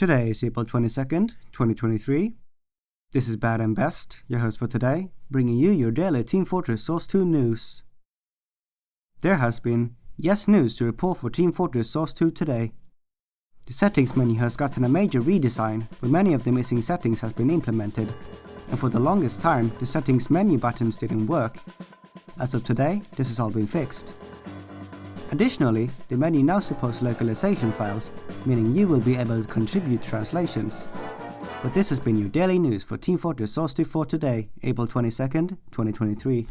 Today is April 22nd, 2023. This is Bad and Best, your host for today, bringing you your daily Team Fortress Source 2 news. There has been yes news to report for Team Fortress Source 2 today. The settings menu has gotten a major redesign, where many of the missing settings have been implemented, and for the longest time the settings menu buttons didn't work. As of today, this has all been fixed. Additionally, the menu now supports localization files, meaning you will be able to contribute translations. But this has been your daily news for Team Fortress Source 2 for today, April 22nd, 2023.